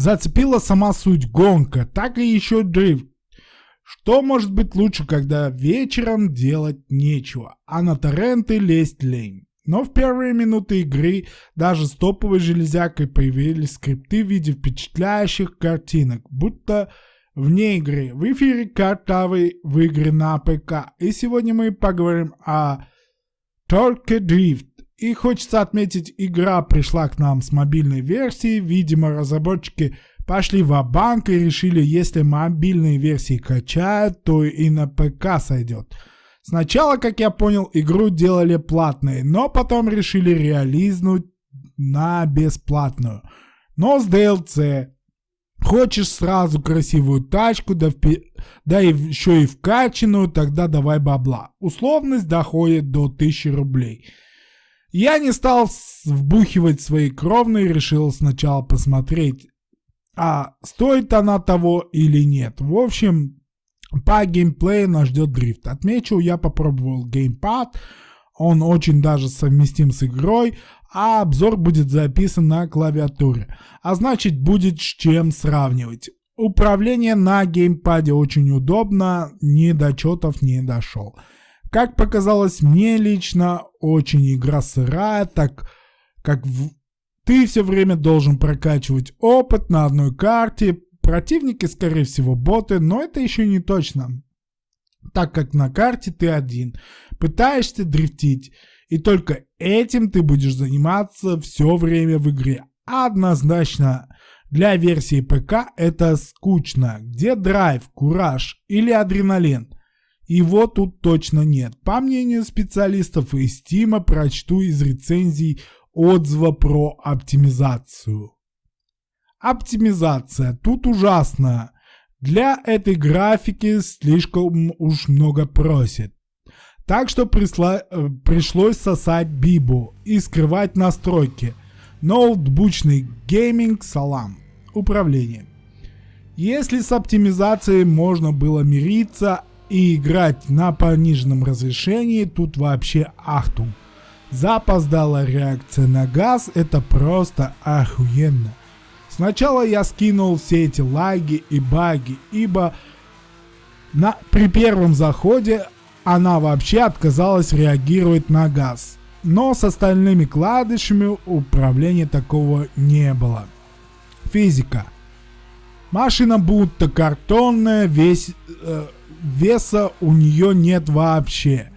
зацепила сама суть гонка, так и еще дрифт. Что может быть лучше, когда вечером делать нечего, а на торренты лезть лень? Но в первые минуты игры даже с топовой железякой появились скрипты в виде впечатляющих картинок, будто вне игры. В эфире картавый в игре на ПК. И сегодня мы поговорим о Torque Drift. И хочется отметить, игра пришла к нам с мобильной версией. Видимо, разработчики пошли в банк и решили, если мобильные версии качают, то и на ПК сойдет. Сначала, как я понял, игру делали платной, но потом решили реализнуть на бесплатную. Но с DLC. Хочешь сразу красивую тачку, да, впи... да и еще и вкачанную, тогда давай бабла. Условность доходит до 1000 рублей. Я не стал вбухивать свои кровные, решил сначала посмотреть, а стоит она того или нет. В общем, по геймплею нас ждет дрифт. Отмечу, я попробовал геймпад, он очень даже совместим с игрой, а обзор будет записан на клавиатуре. А значит будет с чем сравнивать. Управление на геймпаде очень удобно, ни до четов не дошел. Как показалось мне лично, очень игра сырая, так как в ты все время должен прокачивать опыт на одной карте. Противники, скорее всего, боты, но это еще не точно. Так как на карте ты один. Пытаешься дрифтить. И только этим ты будешь заниматься все время в игре. Однозначно, для версии ПК это скучно. Где драйв, кураж или адреналин? Его тут точно нет. По мнению специалистов из Steam, прочту из рецензий отзыва про оптимизацию. Оптимизация тут ужасная. Для этой графики слишком уж много просит. Так что присла, э, пришлось сосать бибу и скрывать настройки. Ноутбучный гейминг салам. Управление. Если с оптимизацией можно было мириться и играть на пониженном разрешении, тут вообще ахтум. Запоздала реакция на газ, это просто охуенно. Сначала я скинул все эти лаги и баги, ибо на, при первом заходе она вообще отказалась реагировать на газ. Но с остальными кладышами управления такого не было. Физика. Машина будто картонная, весь, э, веса у нее нет вообще.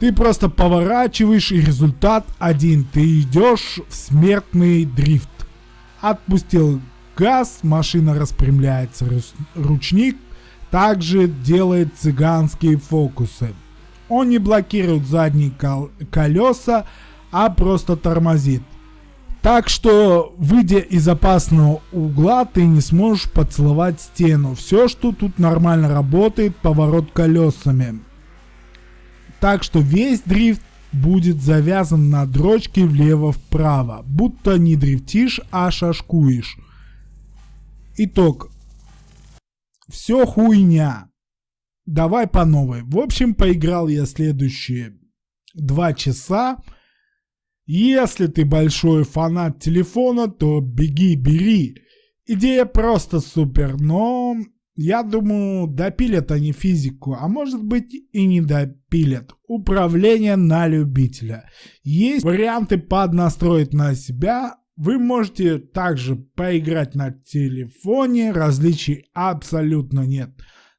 Ты просто поворачиваешь и результат один. Ты идешь в смертный дрифт. Отпустил газ, машина распрямляется. Ручник также делает цыганские фокусы. Он не блокирует задние кол колеса, а просто тормозит. Так что, выйдя из опасного угла, ты не сможешь поцеловать стену. Все, что тут нормально работает, поворот колесами так что весь дрифт будет завязан на дрочке влево-вправо, будто не дрифтишь, а шашкуешь. Итог. Все хуйня. Давай по новой. В общем, поиграл я следующие два часа. Если ты большой фанат телефона, то беги, бери. Идея просто супер, но я думаю, допилят они физику, а может быть и не допилят. Управление на любителя. Есть варианты поднастроить на себя. Вы можете также поиграть на телефоне, различий абсолютно нет.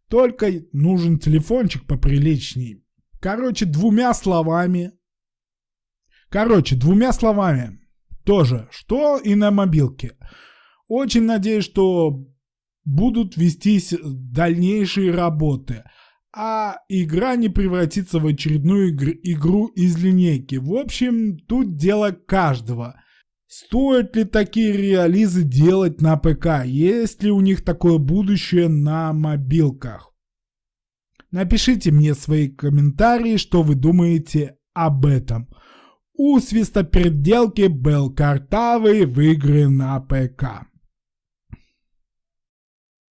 Только нужен телефончик поприличней. Короче, двумя словами. Короче, двумя словами. Тоже, что и на мобилке. Очень надеюсь, что будут вестись дальнейшие работы, а игра не превратится в очередную игр игру из линейки. В общем, тут дело каждого. Стоит ли такие реализы делать на ПК? Есть ли у них такое будущее на мобилках? Напишите мне свои комментарии, что вы думаете об этом. У свистоперделки был картавый в игры на ПК.